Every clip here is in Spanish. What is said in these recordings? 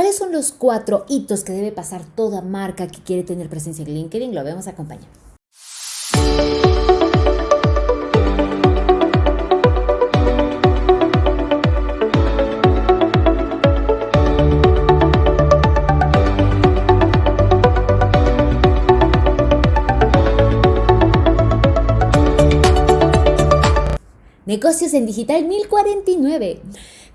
¿Cuáles son los cuatro hitos que debe pasar toda marca que quiere tener presencia en LinkedIn? Lo vemos acompañando. Negocios en Digital 1049.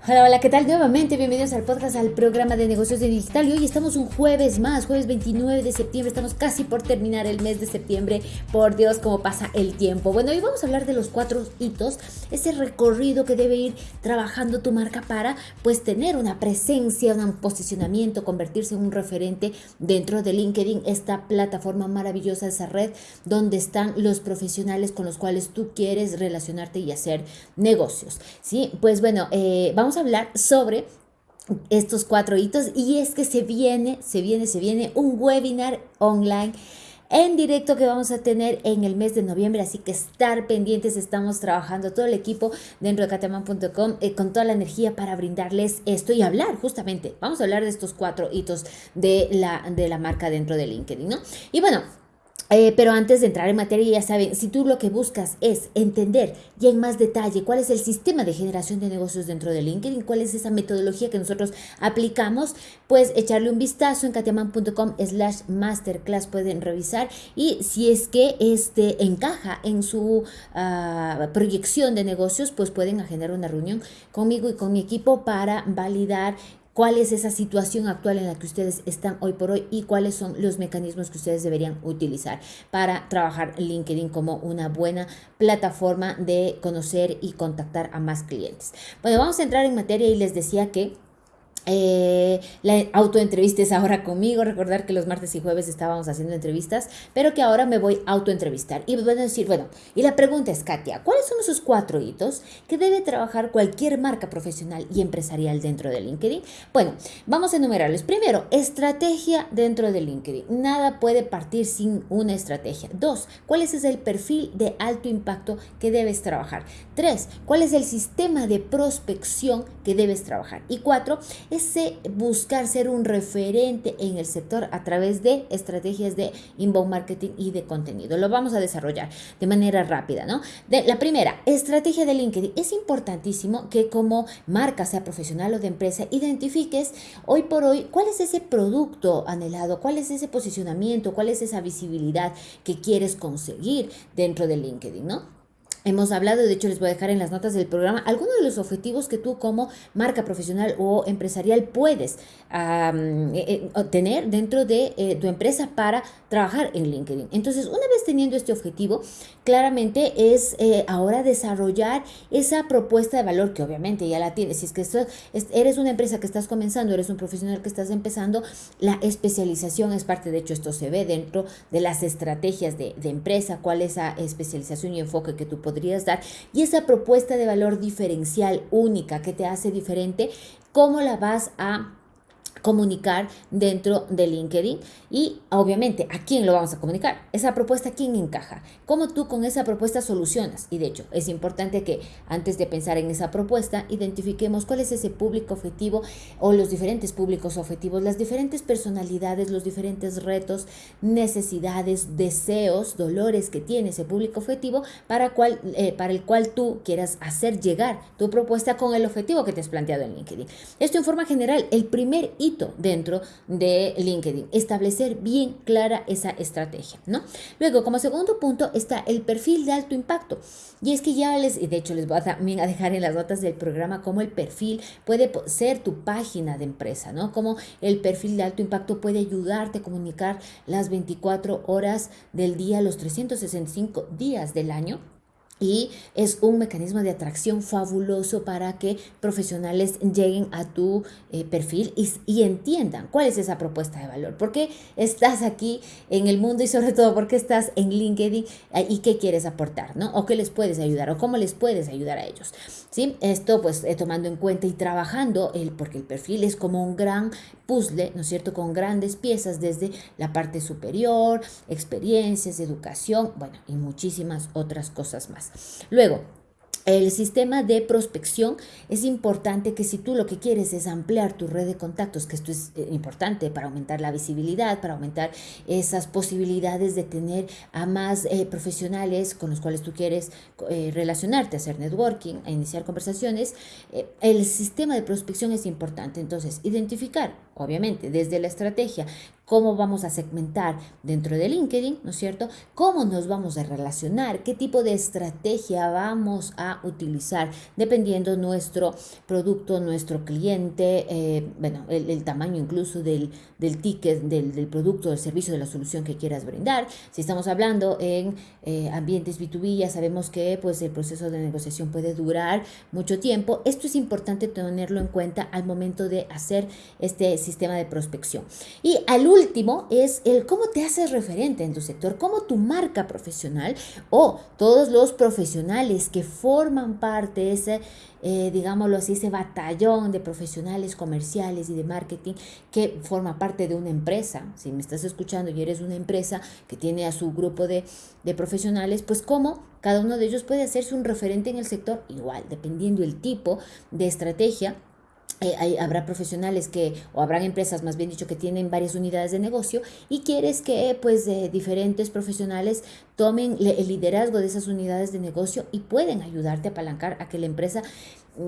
Hola, hola, ¿qué tal? Nuevamente, bienvenidos al podcast, al programa de negocios de digital. Y hoy estamos un jueves más, jueves 29 de septiembre. Estamos casi por terminar el mes de septiembre. Por Dios, cómo pasa el tiempo. Bueno, hoy vamos a hablar de los cuatro hitos, ese recorrido que debe ir trabajando tu marca para, pues, tener una presencia, un posicionamiento, convertirse en un referente dentro de LinkedIn, esta plataforma maravillosa, esa red donde están los profesionales con los cuales tú quieres relacionarte y hacer negocios. Sí, pues bueno, eh, vamos hablar sobre estos cuatro hitos y es que se viene, se viene, se viene un webinar online en directo que vamos a tener en el mes de noviembre, así que estar pendientes, estamos trabajando todo el equipo dentro de cateman.com eh, con toda la energía para brindarles esto y hablar justamente, vamos a hablar de estos cuatro hitos de la, de la marca dentro de LinkedIn, ¿no? Y bueno, eh, pero antes de entrar en materia, ya saben, si tú lo que buscas es entender ya en más detalle cuál es el sistema de generación de negocios dentro de LinkedIn, cuál es esa metodología que nosotros aplicamos, pues echarle un vistazo en katiaman.com slash masterclass pueden revisar y si es que este encaja en su ah, proyección de negocios, pues pueden agendar una reunión conmigo y con mi equipo para validar cuál es esa situación actual en la que ustedes están hoy por hoy y cuáles son los mecanismos que ustedes deberían utilizar para trabajar LinkedIn como una buena plataforma de conocer y contactar a más clientes. Bueno, vamos a entrar en materia y les decía que eh, la autoentrevista es ahora conmigo. Recordar que los martes y jueves estábamos haciendo entrevistas, pero que ahora me voy a autoentrevistar. Y van a decir, bueno, y la pregunta es, Katia, ¿cuáles son esos cuatro hitos que debe trabajar cualquier marca profesional y empresarial dentro de LinkedIn? Bueno, vamos a enumerarlos. Primero, estrategia dentro de LinkedIn. Nada puede partir sin una estrategia. Dos, ¿cuál es el perfil de alto impacto que debes trabajar? Tres, ¿cuál es el sistema de prospección que debes trabajar? Y cuatro, ese buscar ser un referente en el sector a través de estrategias de inbound marketing y de contenido. Lo vamos a desarrollar de manera rápida, ¿no? De, la primera, estrategia de LinkedIn. Es importantísimo que como marca, sea profesional o de empresa, identifiques hoy por hoy cuál es ese producto anhelado, cuál es ese posicionamiento, cuál es esa visibilidad que quieres conseguir dentro de LinkedIn, ¿no? Hemos hablado, de hecho les voy a dejar en las notas del programa, algunos de los objetivos que tú como marca profesional o empresarial puedes eh, eh, tener dentro de eh, tu empresa para trabajar en LinkedIn. Entonces, una vez teniendo este objetivo, claramente es ahora desarrollar esa propuesta de valor que obviamente ya la tienes. Si es que eres una empresa que estás comenzando, eres un profesional que estás empezando, la especialización es parte, de hecho esto se ve dentro de las estrategias de, de empresa, cuál es esa especialización y enfoque que tú puedes dar. Y esa propuesta de valor diferencial única que te hace diferente, ¿cómo la vas a comunicar dentro de LinkedIn y obviamente a quién lo vamos a comunicar. Esa propuesta, ¿quién encaja? ¿Cómo tú con esa propuesta solucionas? Y de hecho, es importante que antes de pensar en esa propuesta, identifiquemos cuál es ese público objetivo o los diferentes públicos objetivos, las diferentes personalidades, los diferentes retos, necesidades, deseos, dolores que tiene ese público objetivo para, cual, eh, para el cual tú quieras hacer llegar tu propuesta con el objetivo que te has planteado en LinkedIn. Esto en forma general, el primer dentro de LinkedIn. Establecer bien clara esa estrategia, ¿no? Luego, como segundo punto, está el perfil de alto impacto. Y es que ya les, de hecho les voy a también a dejar en las notas del programa cómo el perfil puede ser tu página de empresa, ¿no? Cómo el perfil de alto impacto puede ayudarte a comunicar las 24 horas del día, los 365 días del año y es un mecanismo de atracción fabuloso para que profesionales lleguen a tu eh, perfil y, y, entiendan cuál es esa propuesta de valor. ¿Por qué estás aquí en el mundo y sobre todo por qué estás en LinkedIn eh, y qué quieres aportar, ¿no? O qué les puedes ayudar o cómo les puedes ayudar a ellos. ¿Sí? Esto pues eh, tomando en cuenta y trabajando, el, porque el perfil es como un gran puzzle, ¿no es cierto? Con grandes piezas desde la parte superior, experiencias, educación, bueno, y muchísimas otras cosas más. Luego, el sistema de prospección es importante que si tú lo que quieres es ampliar tu red de contactos, que esto es eh, importante para aumentar la visibilidad, para aumentar esas posibilidades de tener a más eh, profesionales con los cuales tú quieres eh, relacionarte, hacer networking, iniciar conversaciones, el sistema de prospección es importante. Entonces, identificar, obviamente, desde la estrategia cómo vamos a segmentar dentro de LinkedIn, ¿no es cierto? ¿Cómo nos vamos a relacionar? ¿Qué tipo de estrategia vamos a utilizar dependiendo nuestro producto, nuestro cliente, eh, bueno, el, tamaño incluso del, del ticket, del, del, producto, del servicio, de la solución que quieras brindar? Si estamos hablando en eh, ambientes B2B, ya sabemos que pues, el proceso de negociación puede durar mucho tiempo. Esto es importante tenerlo en cuenta al momento de hacer este sistema de prospección. Y al último es el cómo te haces referente en tu sector, cómo tu marca profesional o todos los profesionales que forman parte de ese, eh, digámoslo así, ese batallón de profesionales comerciales y de marketing que forma parte de una empresa. Si me estás escuchando y eres una empresa que tiene a su grupo de, de profesionales, pues cómo cada uno de ellos puede hacerse un referente en el sector igual, dependiendo el tipo de estrategia eh, habrá profesionales que, o habrán empresas más bien dicho, que tienen varias unidades de negocio y quieres que pues diferentes profesionales tomen el liderazgo de esas unidades de negocio y pueden ayudarte a apalancar a que la empresa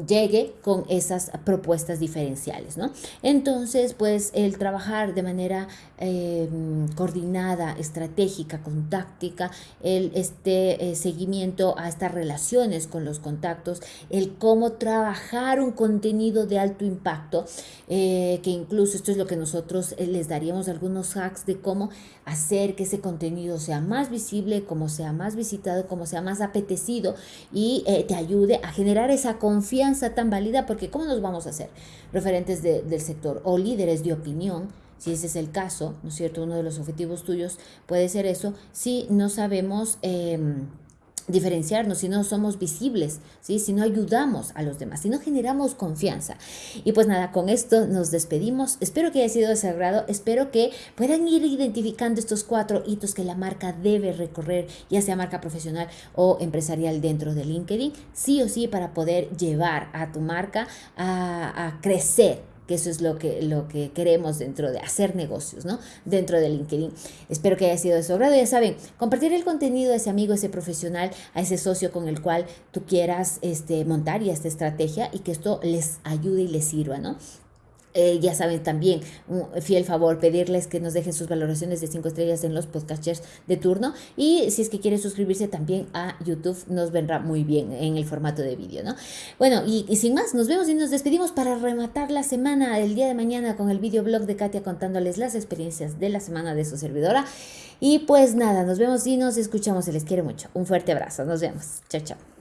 llegue con esas propuestas diferenciales, ¿no? Entonces, pues el trabajar de manera em, coordinada, estratégica, contáctica, el este eh, seguimiento a estas relaciones con los contactos, el cómo trabajar un contenido de alto impacto, eh, que incluso esto es lo que nosotros eh, les daríamos algunos hacks de cómo hacer que ese contenido sea más visible, como sea más visitado, como sea más apetecido y te ayude a generar esa confianza tan válida, porque ¿cómo nos vamos a hacer referentes del sector o líderes de opinión? Si ese es el caso, ¿no es cierto? Uno de los objetivos tuyos puede ser eso, si no sabemos... Em, diferenciarnos, si no somos visibles, si no ayudamos a los demás, si no generamos confianza. Y pues nada, con esto nos despedimos. Espero que haya sido de sagrado, espero que puedan ir identificando estos cuatro hitos que la marca debe recorrer, ya sea marca profesional o empresarial dentro de LinkedIn, sí o sí para poder llevar a tu marca a, a crecer que eso es lo que, lo que queremos dentro de hacer negocios, ¿no? Dentro de LinkedIn. Espero que haya sido de su agrado. Ya saben, compartir el contenido a ese amigo, a ese profesional, a ese socio con el cual tú quieras este, montar y esta estrategia y que esto les ayude y les sirva, ¿no? Eh, ya saben también, un fiel favor, pedirles que nos dejen sus valoraciones de 5 estrellas en los podcasters de turno. Y si es que quieren suscribirse también a YouTube, nos vendrá muy bien en el formato de vídeo, ¿no? Bueno, y, sin más, nos vemos y nos despedimos para rematar la semana el día de mañana con el videoblog de Katia contándoles las experiencias de la semana de su servidora. Y pues nada, nos vemos y nos escuchamos. Se les quiere mucho. Un fuerte abrazo. Nos vemos. Chao, chao.